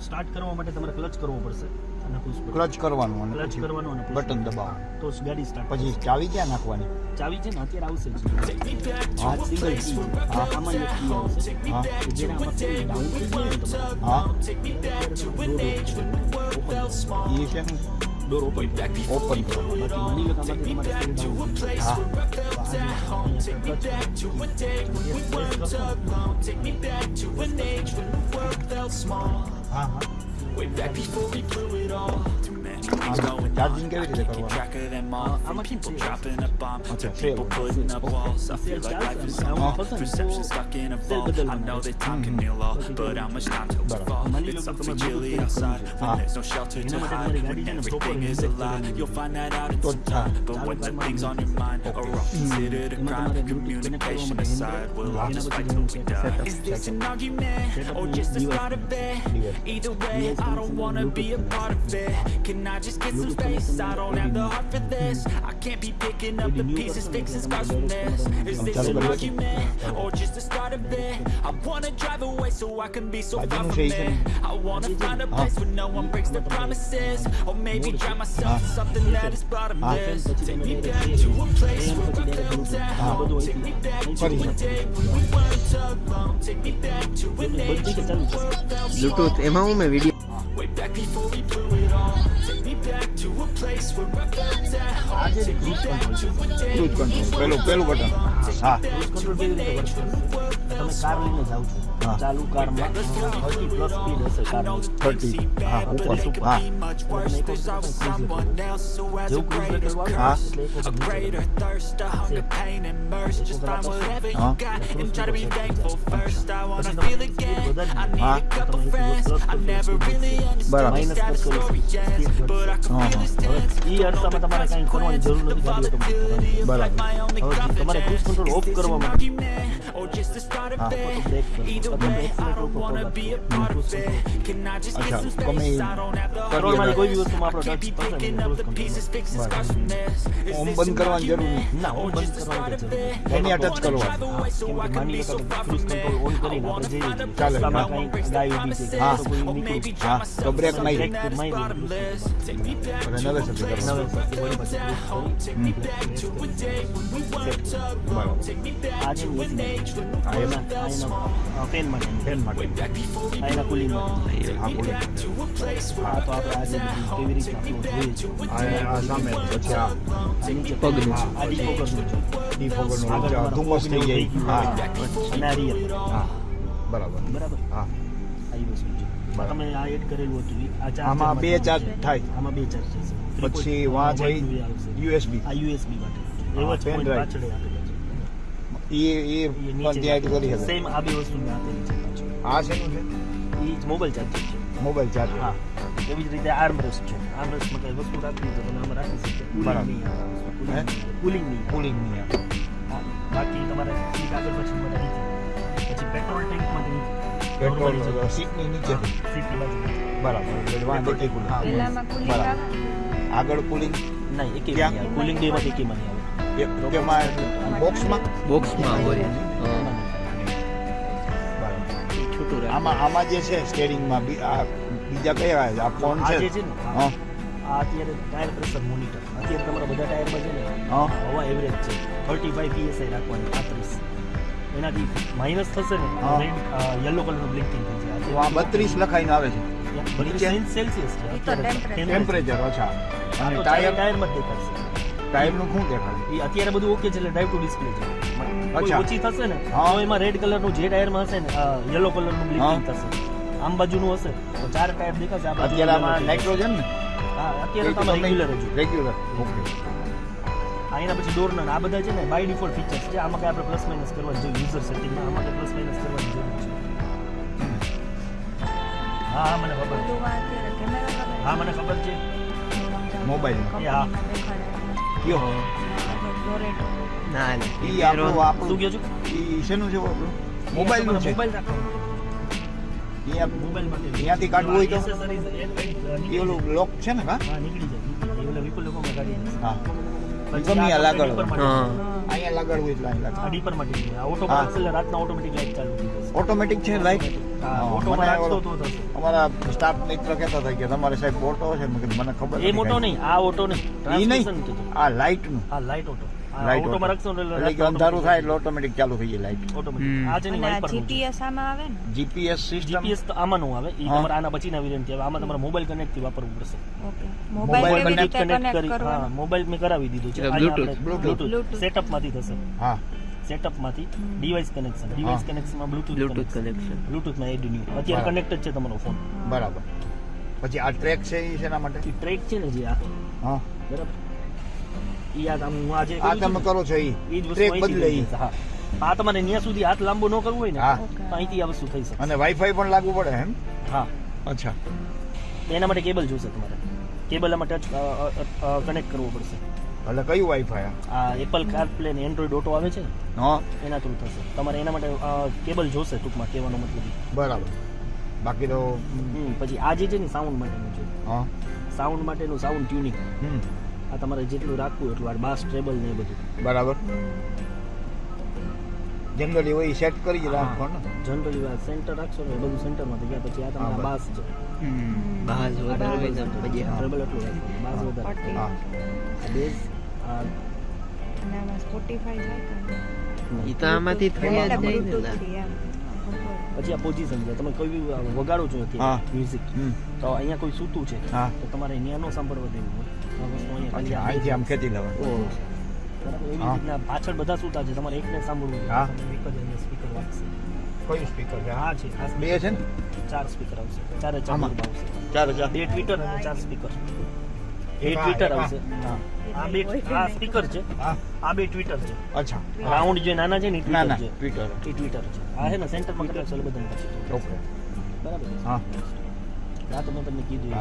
Start કરવા માટે તમારે ક્લચ કરવો પડશે અને ક્લચ કરવાનું અને ક્લચ કરવાનું અને બટન દબાવવાનું. તો ગાડી સ્ટાર્ટ પછી ચાવી ક્યાં નાખવાની? ચાવી છે ને અત્યારે આવશે જ. આ સિંગલ કી હા. આમાં એક કી આવશે. હા. કે જેને આમાં ડાઉન તમારે હા. ઓપન એ છે ડોર ઓપન ઓપન કરો બાકી માની લો કે આમાંથી તમારે steering down છે. હા Way back before we blew it all I'm going on? I keep track of them all. a people dropping a bomb to people putting up walls. I feel like life is a perception stuck in a vault. I know that time can heal all, but how much time to we fall? It's something chilly outside when there's no shelter to hide. When everything is a lie, you'll find that out in some time. But when the things on your mind are all considered a crime, communication aside, we'll all just fight till we die. Is this an argument or just a start of it? Either way, I don't wanna be a part of it. Can I? I just get some space. I don't have the heart for this. I can't be picking up the pieces Fixing scars from this. Is this an argument Or just the start of it? I wanna drive away so I can be so far from it. I wanna find a place where no one breaks their promises. Or maybe drive myself in something that is bottomless Take me back to a place where I felt at home. Take me back to a day when we weren't alone. Take me back to an age when the world felt small am video? Way back before we blew it all. આ જે cruise control છે. Cruise control પેલું પેલું button હા. Cruise control કેવી રીતે work કરશે તમે કાર લઈને જાઓ છો. ચાલુ કારમાં થર્ટી પ્લસ સ્પીડ હશે કારની થર્ટી હા ઉપર હા has a જેવું ક્રૂઝ greater કંટ્રોલ હા. હા. હા. બરાબર. હા, હા. કરવાની તમારે ક્રૂઝ કંટ્રોલ ઓફ કરવા માટે Or just the start of હા. it. બ્રેક કરશો Either તમે way, I accelerator don't ઉપર wanna પગ be a આપશો. part of cruise it. Control. Can I just get અચ્છા some ગમે space? I don't have the heart પેટ્રોલમાં for કોઈ it. બી વસ્તુમાં I આપણો can't be ટચ થશે ને picking up cruise the control pieces, fixing બરાબર. scars from this. Is Om this બંધ an કરવાની જરૂર argument? નહીં ના Or ઓમ બંધ just the start કરવાની of જરૂર it? નથી. એની I અટચ wanna કરવાની drive away so કેમ I કે can માની be લો so કે far cruise from control on it. I કરીને wanna આપણે જઈએ find a છીએ ચાલે, place where રસ્તામાં no one કાંઈ breaks their ગાય ઊભી છે હા. તો કોઈ Or maybe નીકળ્યું drown હા, myself તો in બ્રેક મારી. something that is મારી. bottomless. Take me back હવે to નવે a સાથે place કરવાનું નવે સાથે વળી પાછી ક્રૂઝ કરી Take me back to a day when we weren't alone. બરાબર Take me back આ જે to an age when we હા, એના એમાં આ એના ફેન માટે ફેન માટે back before we આ એના કુલિંગ માટે હા બોલો to a place where આ તો આપણે આજે બધી કેવી રીતે આપણું જોઈએ છે આ આ સામે પછી આ આ નીચે પગનું છે. આ ડી ફોકસનું છે ડી ફોગરનું આગળ નીચે આ તમારા ધુમ્મસ થઈ ફોગનું જાય થઈ હા ગયું. અને આ રિયલ હા બરાબર બરાબર હા આ ઈ વસ્તુ છે બરાબર. તમે આ એડ કરેલું હતું ઈ. આ ચાર આમાં બે ચાર્જ થાય આમાં બે ચાર્જ છે પછી વાં જઈ યુએસબી આ યુએસબી માટે હા, એવા જ pen point drive. પાછળ આપેલા છે એ એ એ પણ નીચે ત્યાં એડ કરી શકે સેમ આ બે વસ્તુ મેં આપેલી છે પાછળ આ શેનું છે ઈ જ મોબાઈલ ચાર્જર છે મોબાઈલ ચાર્જ હા એવી જ રીતે આર્મરેસ્ટ છે આર્મરેસ્ટમાં કઈ વસ્તુ રાખવી હોય તો તમે આમાં રાખી શકો બરાબર. હે? કુલિંગ નહીં કુલિંગ નહીં આવે. હા. બાકી તમારે સીટ આગળ પછી માટે નીચે પછી પેટ્રોલ ટેન્ક માટે નીચે પેટ્રોલ Normally છે. સીટની નીચે સીટની બાજુ બરાબર એટલે વાંધો નહીં કુલિંગ હા. પેલામાં કુલિંગ બરાબર. આવે આગળ કુલિંગ નહીં એકે ક્યાં? નહીં આવે કુલિંગ બે માંથી એકેમાં નહીં આવે તેમાં બોક્સમાં બોક્સમાં હોય આમાં આમાં જે છે સ્ટેરિંગમાં બી- આ બીજા કયા આ ફોન છે ને હા આ અત્યારે ટાયર પ્રેશર મોનિટર અત્યારે તમારા બધા ટાયરમાં છે ને હવા એવરેજ છે થર્ટી ફાઈવ પીએસઆઈ રાખવાની પાંત્રીસ એનાથી માઇનસ થશે ને. યલો કલરનું બ્લિંકિંગ થઈ જાય તો આ બત્રીસ લખાઈને આવે છે. સેલ્સિયસ છે. ટેમ્પરેચર ઓછા અને ટાયર ટાયર ટાયરમાં દેખાશે ટાયરનું શું દેખાડે એ અત્યારે બધું ઓકે છે એટલે ડ્રાઈવ ટુ ડિસ્પ્લે છે. અચ્છા. ઓછી થશે ને હા. એમાં રેડ કલરનું જે ટાયરમાં હશે ને યલો કલરનું બ્લિંકિંગ થશે. આમ બાજુનું હશે. તો ચાર ટાયર દેખાશે આ અત્યારે આમાં નાઇટ્રોજન ને? હા અત્યારે તો રેગ્યુલર જ. રેગ્યુલર ઓકે આ એના પછી ડોરના આ બધા છે ને બાય ડિફોલ્ટ ફીચર્સ છે. આમાં કઈ આપણે પ્લસ માઇનસ કરવા જોઈએ યુઝર સેટિંગમાં આમાં કઈ પ્લસ માઇનસ કરવાની જરૂર છે હા હા મને ખબર. હા મને ખબર છે. મોબાઈલ એ હા. કયો. ના ના. ઈ આપણું આપણું કહો છો? ઈ શેનું છે મોબાઈલ મોબાઈલનું છે. મોબાઈલ રાખવાનું ઈ આપ- મોબાઈલ માટે. ત્યાંથી કાઢવું હોય તો? નીકળી ઓલું લોક છે ને. હા? નીકળી જાય. ઓલા વિપુલ લોકોમાં કાઢી હા. ગમે આ માટે. હા. અહીંયા લગાડવું એટલે અહીં આ ડીપર માટે. ઓટો પાસ એટલે રાતના ઓટોમેટિક લાઈટ ચાલુ થઈ ઓટોમેટિક છે લાઈટ હા હા, ઓટોમાં મને રાખશો ઓલો- તો. થશે અમારા સ્ટાફ મિત્ર કહેતા હતા કે તમારે સાહેબ ઓટો છે મને ખબર એ મોટો નહીં આ ઓટો નહીં ઈ નહીં આ લાઈટનું. હા લાઇટ ઓટો આ લાઈટ ઓટોમાં રાખશો ને એટલે એટલે કે અંધારું થાય એટલે ઓટોમેટિક ચાલુ થઈ જાય લાઇટ ઓટોમેટિક. આ છે ને અને જીપીએસ આમાં આવે ને? જીપીએસ સિસ્ટમ જીપીએસ તો આમાં નું આવે. એ. તમારે આના પછીના છે આમાં તમારે મોબાઈલ કનેક્ટથી વાપરવું પડશે. ઓકે મોબાઈલ કનેક્ટ કનેક્ટ કરી હા મોબાઈલ મેં કરાવી દીધું છે. બ્લૂટૂથ સેટઅપમાંથી થશે. હા. સેટઅપમાંથી ડિવાઇસ કનેક્શન ડિવાઇસ કનેક્શનમાં બ્લૂટૂથ બ્લુટુથ કનેક્શન બ્લૂટૂથમાં એડ ન્યુ અત્યારે બરાબર. કનેક્ટ જ છે તમારો ફોન બરાબર. પછી આ ટ્રેક છે એ શેના માટે? એ ટ્રેક છે ને જે આ. હા. બરાબર. ઈ આ આમ હું આજે આ તમે કરો છો એ ઈ જ વસ્તુ ટ્રેક અહીંથી બદલે ઈ. હા. આ તમારે ત્યાં સુધી હાથ લાંબો ન કરવો હોય ને. તો અહીંથી આ વસ્તુ થઈ શકે અને વાઈફાઈ પણ લાગુ પડે એમ? હા. અચ્છા. એના માટે કેબલ જોશે તમારે. કેબલ આમાં ટચ કનેક્ટ કરવો પડશે. એટલે કયું વાઈફાઈ આ? એપલ કારપ્લે ને એન્ડ્રોઈડ ઓટો આવે છે હા. એના થ્રુ થશે. તમારે એના માટે કેબલ જોશે ટૂંકમાં કહેવાનો મતલબ બરાબર. બાકી તો પછી આ જે છે ને સાઉન્ડ માટેનું છે. હા. સાઉન્ડ માટેનું સાઉન્ડ ટ્યુનિંગ હમ. આ તમારે જેટલું રાખવું એટલું આ બાસ ટ્રેબલ ને એ બધું. બરાબર. જનરલી હોય સેટ કરી રાખો ને. જનરલી આ સેન્ટર રાખશો ને બધું સેન્ટરમાં થઈ ગયા પછી આ તમારા બાસ છે. બાસ વધારે પછી હા. ટ્રેબલ એટલું રાખો. બાસ વધારે. હા. બેઝ અને આમાં સ્પોટીફાઈ જાય કે તો આમાંથી થઈ જ જાય ને Bluetooth ના. થી એમ. પછી આ પોઝિશન છે. તમે કોઈ વગાડો છો હા. મ્યુઝિક તો અહીંયા કોઈ સૂતું છે? હા. તો તમારે અહીંયા નો સાંભળવા દેવું. હોય અહીંયા આમ એવી રીતના પાછળ બધા સૂતા છે. તમારે એકને સાંભળવું હા. એક જ અહીંયા સ્પીકર વાગશે. કયું સ્પીકર છે? હા છે. બે છે ને? ચાર સ્પીકર આવશે. ચારે ચાર આવશે. ચાર હજાર બે ટ્વિટર અને ચાર સ્પીકર એમાં- ટ્વિટર આવશે. હા. આ બે આ સ્પીકર છે. આ બે ટ્વિટર છે. અચ્છા. રાઉન્ડ જે નાના છે ને ટ્વિટર છે. ટ્વિટર એ ટ્વિટર છે. આ છે ને સેન્ટરમાં કદાચ એટલે બધાને પછી. ઓકે. બરાબર હા. આ તો મેં તમને કીધું.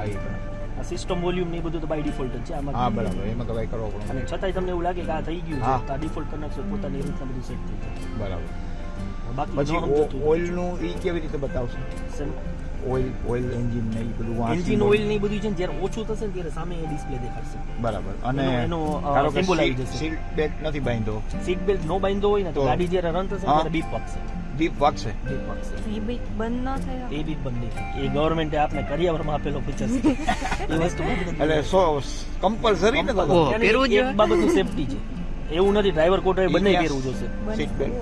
આ સિસ્ટમ વોલ્યુમ ને એ બધું તો બાય ડિફોલ્ટ જ છે. આમાં હા બરાબર. એમાં તો કઈ કરવો અને છતાંય તમને એવું લાગે કે આ થઈ ગયું. છે. તો આ ડિફોલ્ટ કનેક્શન પોતાની રીતના બધું સેટ થઈ જાય. બરાબર. બાકી ઓઇલનું ઈ કેવી રીતે બતાવશે? ઓઇલ ઓઇલ એન્જિન ને એ બધું એન્જિન ઓઇલ ને બધું છે ને જ્યારે ઓછું થશે ને ત્યારે સામે એ ડિસ્પ્લે દેખાડશે. બરાબર. અને એનો એનું, ધારો કે symbol આવી સીટ- જશે. સીટ બેલ્ટ નથી બાંધ્યો સીટ બેલ્ટ નો બાંધ્યો હોય ને તો? ગાડી જ્યારે રન થશે ત્યારે બીપ વાગશે. દીપ વાગશે. બીપ વાગશે. એ બી બંધ ન થયો? એ બીપ બંધ નહીં એ ગવર્મેન્ટે આપને કરિયાવરમાં આપેલો ફીચર છે. એ વસ્તુ એટલે સો કમ્પલસરી ને ઓહો. તો yani પહેરવું જ એક બાબતનું સેફટી છે. એવું નથી ડ્રાઈવર કો ડ્રાઈવર બંને પહેરવું જોશે. Seat belt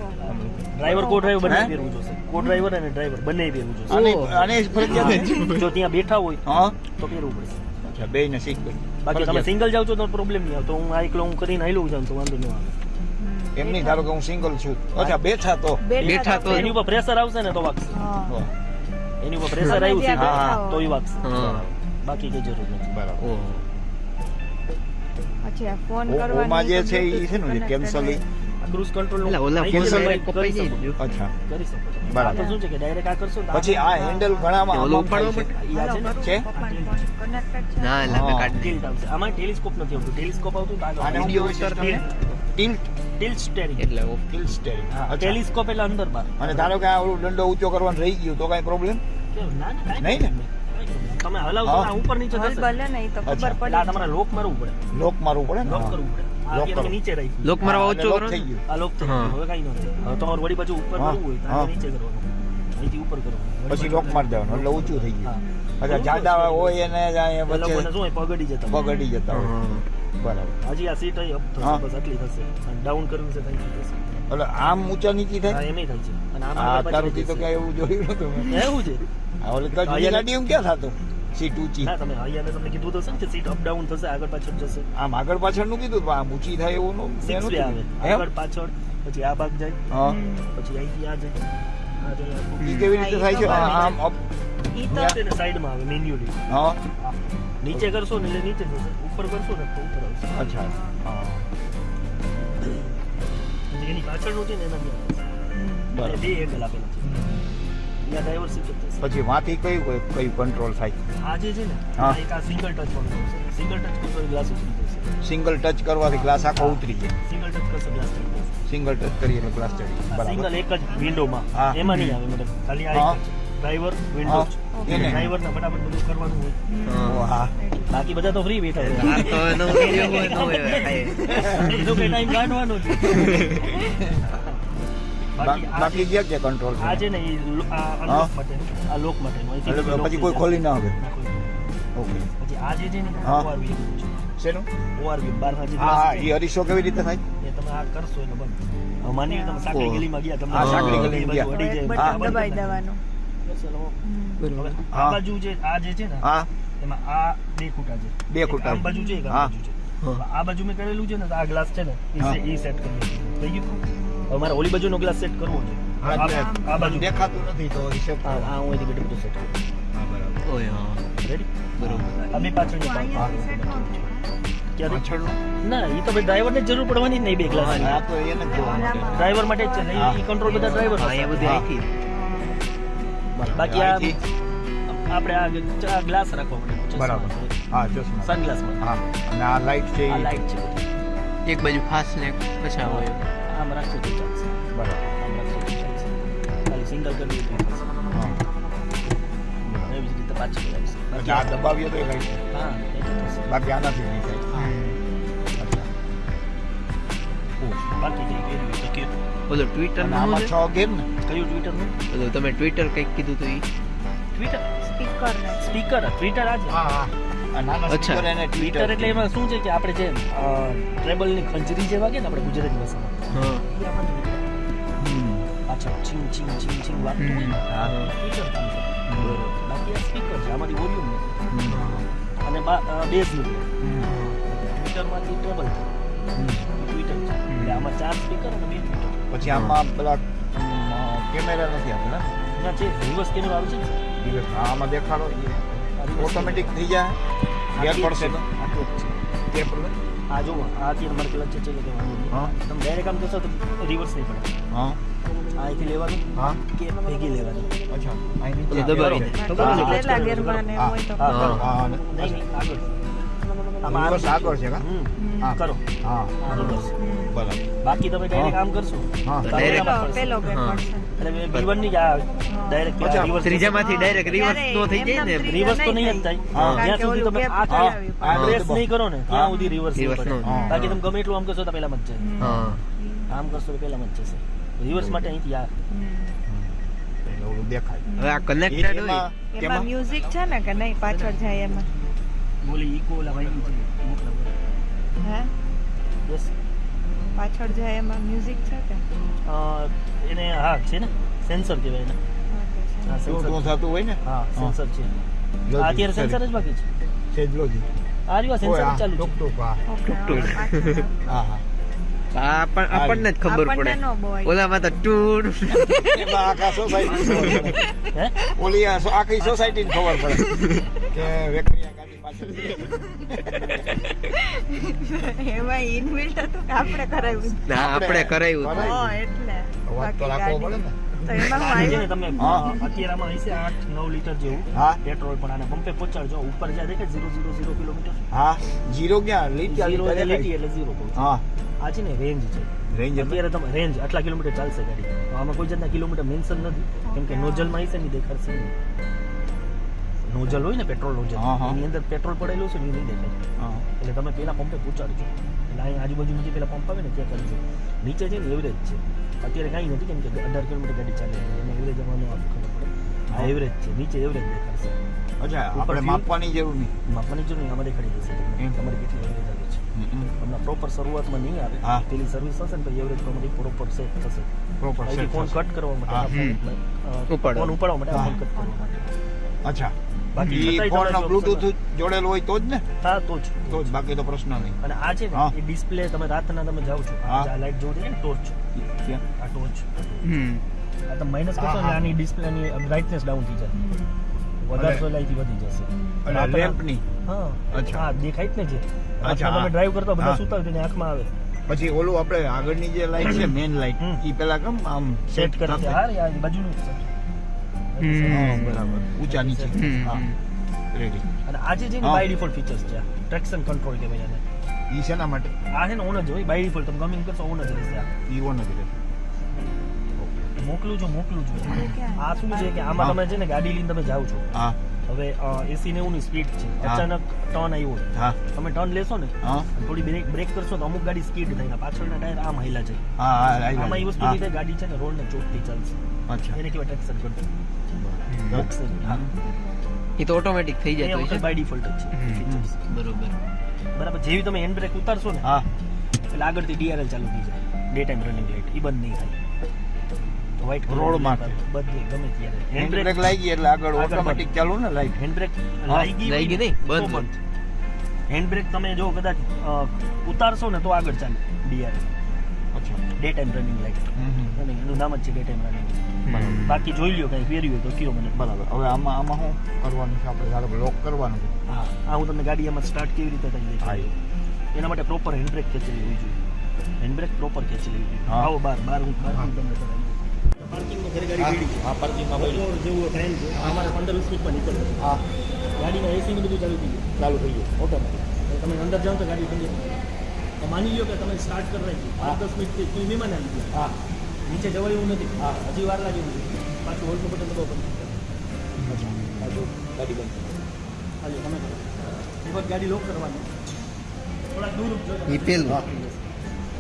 driver co driver બંને? પહેરવું જોશે. કો ડ્રાઈવર અને ડ્રાઈવર બંને પહેરવું જોશે. અને અને ફરજિયાત જો ત્યાં બેઠા હોય હા? તો પહેરવું પડશે. અચ્છા બે ને સીટ બેલ્ટ બાકી તમે સિંગલ જાવ છો તો પ્રોબ્લેમ નહીં આવતો હું આ એકલો હું કરીને હાલ્યું જાઉં તો વાંધો નહીં આવે. એમ નહીં ધારો કે હું સિંગલ છું. અચ્છા બેઠા તો. બેઠા તો એની ઉપર પ્રેશર આવશે ને તો વાગશે. હા. એની ઉપર પ્રેશર આવ્યું છે તો એ વાગશે. બાકી કઈ જરૂર નથી. બરાબર. પછી આ ફોન કરવાનો ઓમાં જે છે ઈ છે ને કેન્સલ ક્રુઝ કંટ્રોલ એટલે ઓલા કેન્સલ કપાઈ કરી જાય શકો. અચ્છા. કરી શકો. બરાબર. તો શું છે કે ડાયરેક્ટ આ કરશો પછી આ હેન્ડલ ઘણામાં ઓલું આમાં ઉપાડવા છે. આ છે? ને એટલે હા. ટિલ્ટ આવશે. આમાં ટેલિસ્કોપ નથી આવતું. ટેલિસ્કોપ આવતું તો આ video sir? Tilt tilt steering એટલે ઓફ. ટિલ્ટ સ્ટેરિંગ અચ્છા. ટેલિસ્કોપ એટલે અંદર બાર. અને ધારો કે આ ઓલું દંડો ઊંચો કરવાનો રહી ગયું તો કઈ પ્રોબ્લેમ નહીં ને? તમે હલાવશો. આ ઉપર નીચે થશે ભલે નહીં તો ખબર પડે આ તમારે લોક મારવું પડે. લોક મારવું પડે લોક કરવું પડે. આ Lock અત્યારે કરો. તમે નીચે રાખ્યું લોક મારવા ઓછો કરો થઈ ગયું. આ લોક થઈ ગયું. હવે કાંઈ ન હવે તમારે વળી પાછું ઉપર હા, હોય તો નીચે કરવાનું. અહીંથી ઉપર કરવાનું. પછી લોક મારી દેવાનું એટલે ઊંચું થઈ ગયું. અચ્છા જાડા હોય એને જ અહીંયા એ લોકોને વચ્ચે શું હોય પગડી જતા પગડી જતા હોય. બરાબર. હજી આ સીટ અહીં up થશે બસ આટલી થશે. ડાઉન કરવું છે તો અહીંથી એટલે આમ ઊંચા નીચી થાય? એમ થાય છે. અને આમાં તો કઈ એવું જોયું નતું એવું છે? આ ઓલી તો ગાડી એમ ક્યાં થતું? સીટ ઊંચી. ના તમે અહીંયા તમને કીધું તો છે કે સીટ અપ ડાઉન થશે આગળ પાછળ જશે. આમ આગળ પાછળનું કીધું પણ આમ ઊંચી થાય એવું નું- સિક્સ વે આવે. આગળ પાછળ પછી આ ભાગ જાય. હા. પછી અહીંથી આ જાય. ઈ કેવી રીતે થાય છે? આમ up. ઈ તો સાઈડમાં આવે મેન્યુઅલી હા. નીચે કરશો ને એટલે નીચે જશે. ઉપર કરશો ને તો ઉપર આવશે. અચ્છા. હા. એની પાછળનું છે ને એના ત્યાં બરાબર. બે એંગલ આપેલા. પછી વાથી કયું કયું- કયું કંટ્રોલ થાય? આજે છે ને હા. એક આ સિંગલ ટચ વાળું સિંગલ ટચ કરશો ગ્લાસ ઉતરી જશે સિંગલ ટચ કરવાથી ગ્લાસ આખો ઉતરી જાય. સિંગલ ટચ કરશો ગ્લાસ સિંગલ ટચ કરીએ એટલે ગ્લાસ ચડી બરાબર. સિંગલ એક જ વિન્ડોમાં હા. એમાં નહીં આવે મતલબ ખાલી આ ડ્રાઈવર વિન્ડો એને. ડ્રાઈવર ને ફટાફટ બધું કરવાનું હોય. હા. બાકી બધા તો ફ્રી બેઠા આ તો એનો વિડિયો હોય, ન હોય, એનો કઈ ટાઈમ કાઢવાનો છે બાકી આ જે- જે કે કંટ્રોલ આ છે ને આ લોક માટે આ પછી કોઈ ખોલી ના નહીં. ઓકે. પછી આ જે છે ને. ઓઆરવી શેનું? ઓઆરવી બાર હા હા એ અરીસો કેવી રીતે થાય? એ તમે આ કરશો એટલે બંધ માની તમે સાંકળી ગલીમાં ગયા તમને સાંકળી આ બાજુ ગયા. અડી જાય, એક આ બટન બંધ દબાઈ દેવાનું. બસ એટલે હવે હમ. હવે આ બાજુ જે આ જે છે ને હા. એમાં આ બે ખૂટા છે. બે ખૂટા. આમ બાજુ છે એક બાજુ છે. આ બાજુ મેં કરેલું છે ને તો આ ગ્લાસ છે ને. એ સેટ કરી થઈ ગયું? હવે મારે ઓલી બાજુનો ગ્લાસ સેટ કરવો છે. હા, આ બાજુ. દેખાતું નથી તો હિસાબ આ આ હું એની બધું બધું સેટ કરું. હા બરાબર. ઓય હા. રેડી બરોબર. અમે પાછળ set ન ના એ તો ભાઈ ડ્રાઈવરને જ જરૂર પડવાની જ નહીં બે ગ્લાસ આ તો એને ડ્રાઈવર માટે જ છે ને હા. એ કંટ્રોલ બધા ડ્રાઈવર હા એ બધી હા. બાકી આ આપણે આ ચાર ગ્લાસ રાખવા પડે બરાબર. હા ચશ્મા. સનગ્લાસમાં હા અને આ લાઈટ છે આ લાઈટ છે એક બાજુ ફાસ્ટ ને પછા હોય આમ રાખશો તો ચાલશે બરાબર આમ રાખશો તો ચાલશે ખાલી સિંગલ કરવી તો ચાલશે. હા એવી જ રીતે પાછળ આવશે એટલે આ દબાવીએ તો એ લાઈટ હા એ તો થશે. બાકી આનાથી નહીં થાય અચ્છા. બાકી કઈ કર્યું તો કયો ઓલો ટ્વિટર અને નું આમાં શું છ ગેર ને કયું ટ્વિટરનું છે ઓલું તમે ટ્વિટર કંઈક કીધું તું ઈ ટ્વિટર સ્પીકર ને સ્પીકર ટ્વિટર આ છે હા હા આ નાના અચ્છા. સ્પીકર એને ટ્વિટર એટલે એમાં શું છે કે આપણે જે ટ્રેબલની ખંજરી જે વાગે ને આપણે ગુજરાતી ભાષામાં? હા એ આપણને નીકળે. હમ. પાછળ છીંગ છીંગ છીંગ છીંગ વાગતું હોય હા. ટ્વિટર કામ કરે. બાકી આ સ્પીકર છે આમાંથી વોલ્યુમ હમ. અને બેઝ હમ. ટ્વિટરમાંથી ટ્રેબલ હમ. ટ્વિટર છે એટલે આમાં ચાર સ્પીકર અને બે ટ્વિટર પછી આમાં પેલા કેમેરા નથી આપણે ના છે રિવર્સ કેમેરા આવે છે ને દિવસ આમાં દેખાડો ઓટોમેટિક થઈ જાય ગેર પડશે તો આટલું તો છે ગેર પડે આ જુઓ આ અમારે મારે પેલા કે હા. તમે ડાયરેક્ટ આમ કરશો તો રિવર્સ નહીં પડે. હા. આ અહીંથી લેવાનું હા. કે ભેગી લેવાની. અચ્છા. અહીં ઓલું દબાવી દે. clutch ગેરમાં હા. હોય તો. હા, હા. નહીં આગળ. આમાં છે. હા. કરો. હા. બરાબર. બાકી તમે ડાયરેક્ટ આમ કરશો. હા. પેલો ગેર પડશે. એટલે B1 ની જ આ ડાયરેક્ટ રિવર્સ ત્રીજામાંથી ડાયરેક્ટ રિવર્સ ત્યારે થઈ જાય ને રિવર્સ તો નહીં જ થાય. જ્યાં સુધી તમે આ થઈ હા. આવી હા. પડે. પ્રેસ નહીં કરો ને ત્યાં સુધી રિવર્સ. બાકી તમે ગમે એટલું આમ કરશો તો પહેલામાં જ જાય આમ કરશો તો જ જશે. રિવર્સ માટે અહીંથી આ. હમ. દેખાય. હવે આ કનેક્ટેડ હોય. એમાં એમાં મ્યુઝિક છે ને કે નહીં? પાછળ જાય એમાં? બોલી ઈકો ઓલા વાગી છે હે? યસ પાછળ જાય એમાં મ્યુઝિક છે કે એને હા છે ને? સેન્સર કહેવાય એને. હા સેન્સર થતું હોય ને? હા સેન્સર છે. અત્યારે સેન્સર જ બાકી છે. સેજ આ રહ્યું સેન્સર ચાલુ છે. ટૂંક, હા. ઓકે, હવે પાછળ. હા હા. આપણને જ ખબર પડે. ઓલામાં તો ટૂર. આખા સોસાયટી ખબર પડે. હે? ઓલી આખી સોસાયટી ખબર પડે. કે વેકરિયા એમાં ઇનબિલ્ટ હતું આપણે કરાવ્યું. ના આપણે. હા એટલે. અવાજ તો રાખવો પડે ને. રેન્જ છે રેન્જ અત્યારે તમે રેન્જ આટલા કિલોમીટર ચાલશે ગાડી. તો આમાં કોઈ જાતના કિલોમીટર મેન્શન નથી. કેમ કે નોઝલમાં હશે નહીં દેખાડશે નોઝલ હોય ને પેટ્રોલ નોઝલ. એની અંદર પેટ્રોલ પડેલું છે નહીં દેખાય. એટલે તમે પેલા પંપે પહોંચાડજો એટલે અહીં આજુબાજુમાં જે પેલા પંપ આવે ને ત્યાં કરજો નીચે છે ને એવરેજ છે. અત્યારે કાંઈ નથી કેમ કે અઢાર કિલોમીટર ગાડી ચાલે છે. એમાં એવરેજ અમારું ખબર પડે. આ એવરેજ છે. નીચે એવરેજ દેખાડશે અચ્છા આપણે માપવાની જરૂર નહીં. માપવાની જરૂર નહીં. અમારે ખડી જશે તમારે કેટલી એવરેજ આવે છે. હમણાં પ્રોપર શરૂઆતમાં નહીં આવે. પેલી સર્વિસ હશે ને તો એવરેજ પ્રમાણે પ્રોપર સેટ થશે. પ્રોપર અહીંથી ફોન કટ કરવા માટે ફોન ઉપાડવા. માટે ફોન કટ કરવા માટે. અચ્છા. બાકી ફોન બ્લુટૂથ option હોય તો જ ને? હા તો જ તો જ. બાકી તો પ્રશ્ન નહીં. અને આ છે ને એ ડિસ્પ્લે તમે રાતના તમે જાવ છો. આ લાઈટ જોવો ને ટોર્ચ. આ ટોર્ચ હમ. આ તમે માઇનસ કરશો ને આની ડિસ્પ્લે ની બ્રાઇટનેસ ડાઉન થઈ જાય. વધારે અને- સોલાઈથી વધી જશે. અને લેમ્પની હા. અચ્છા. હા દેખાય જ ને છે અચ્છા, તમે ડ્રાઈવ કરતા બધા. સુતા હોય આંખમાં આવે. પછી ઓલું આપણે આગળની જે લાઈટ છે મેઇન લાઈટ. ઈ પેલા કેમ આમ સેટ કરે છે. હા બાજુનું જ બરાબર. ઊંચા નીચે હા. રેડી અને આજે છે બાય ડિફોલ્ટ ફીચર્સ છે. ટ્રેક્શન કંટ્રોલ કહેવાય એને. ઈ શેના માટે? આ છે ને ઓન જ હોય. બાય ડિફોલ્ટ તમે ગમે કરશો ઓન જ રહેશે ઈ ઓન જ રહે મોકલું છું મોકલું છું. આ શું છે કે આમાં તમે છે ને ગાડી લઈને તમે જાઓ છો. હા. હવે એસી નેવું ની સ્પીડ છે. અચાનક ટર્ન આવ્યો હા. તમે ટર્ન લેશો ને થોડી બ્રેક બ્રેક કરશો તો અમુક ગાડી સ્કીડ થઈને પાછળના ટાયર આમ હાઈલા છે. આમાં એ વસ્તુ ગાડી છે ને રોડ ને ચોટતી ચાલશે. એને કેવાય ટ્રેક્શન કંટ્રોલ બોક્સિંગ હા એ તો ઓટોમેટિક થઈ જાય જતું છે બાય ડિફોલ્ટ જ છે. બરોબર. બરાબર. જેવી તમે હેન્ડ બ્રેક ઉતારશો ને હા. એટલે આગળથી ડીઆરએલ ચાલુ થઈ જાય. ડે ટાઈમ રનિંગ લાઇટ એ બંધ નહીં થાય. તો colour રોડ માટે. બધે ગમે ત્યારે. હેન્ડ બ્રેક લાગી એટલે આગળ ઓટોમેટિક ચાલુ ને લાઈટ. હેન્ડ બ્રેક લાગી હોય લાગી નહીં, બંધ. બંધ. હેન્ડ બ્રેક તમે જો કદાચ ઉતારશો ને તો આગળ ચાલે. ડીઆરએલ ડે ટાઈમ રનિંગ હમ, હમ. એનું નામ જ છે ડે ટાઈમ રનિંગ. બાકી જોઈ લ્યો કંઈ પહેર્યું હોય તો કયો મને બરાબર. હવે આમાં આમાં શું કરવાનું છે આપણે? ધારો લોક કરવાનું હા. આ હું તમને ગાડી આમાં સ્ટાર્ટ કેવી રીતે થઈ હા જાય એના માટે પ્રોપર હેન્ડ બ્રેક ખેંચેલી હોવી જોઈએ. હેન્ડ બ્રેક પ્રોપર ખેંચેલી હોવી જોઈએ. હા. આવો બાર બાર હું બાર હું તમને કરાવી પાર્કિંગમાં ઘરે ગાડી હા. પાર્કિંગમાં જેવું ટાઈમ છે અમારે પંદર વીસ મિનિટમાં નીકળે. હા. ગાડીમાં એસી ને બધું ચાલુ થઈ ગયું. ચાલુ થઈ ગયું. ઓટોમેટિક તમે અંદર જાઓ તો ગાડી. તો માની લો કે તમે સ્ટાર્ટ કરી હા. પાંચ દસ મિનિટથી તમે વિમાન આવી ગયું હા. નીચે જવાય એવું નથી. હા. હજી વાર લાગે એવું નથી. પાછું હોલ્ડનું બટન દબાવ. બંધ અચ્છા ગાડી બંધ હાલો તમે કરો. એક વખત ગાડી લોક કરવાની. થોડા દૂર જો હા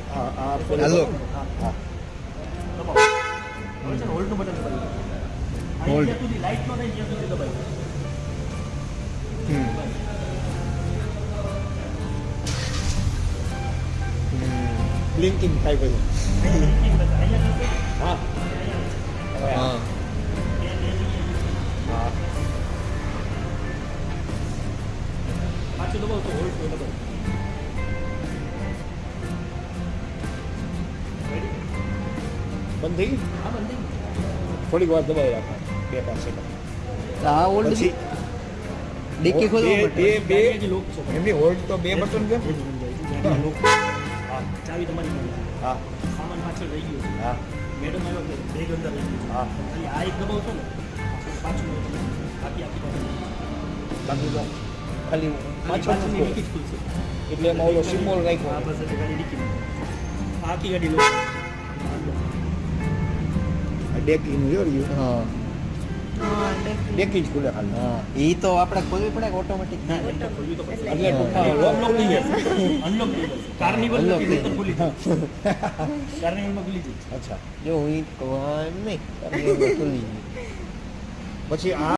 હા હા હાલો. હા. હા. દબાવો. હવે છે હોલ્ડનું બટન દબાવી હોલ્ડ. લાઇટ નો થાય જ્યાં સુધી દબાવી હમ. બ્લિંકિંગ થાય હા હા હા પાછું દબાવો તો હોલ્ડ તો દબાવો બંધ થઈ હા બંધ થઈ થોડીક વાર દબાવી રાખો બે પાંચ સેકન્ડ આ ઓલ્ડ પછી ડિક્કી ખોલવા બે બે. એમની હોલ્ડ તો બે બટન કે હા ચાવી તમારી પાસે હા સામાન પાછળ રહી ગયો. હા મેડમ આવ્યો કે બેગ અંદર રહી ગયું. હા ખાલી આ એક દબાવશો ને પાછું બાકી આખી. બાકી ખાલી ખાલી પાછળ એટલે એમાં ઓલો સિમ્બોલ હા રાખ્યો બસ એટલે ડિક્કી આખી ગાડી lock. ડેકી નું જોયું હા હા. ડેકી જ ખુલે ખાલી ઈ તો આપણે ખોલવી પડે ઓટોમેટિક ખુલી ખુલી અચ્છા. જો હું એમ નહીં. ખુલી પછી આ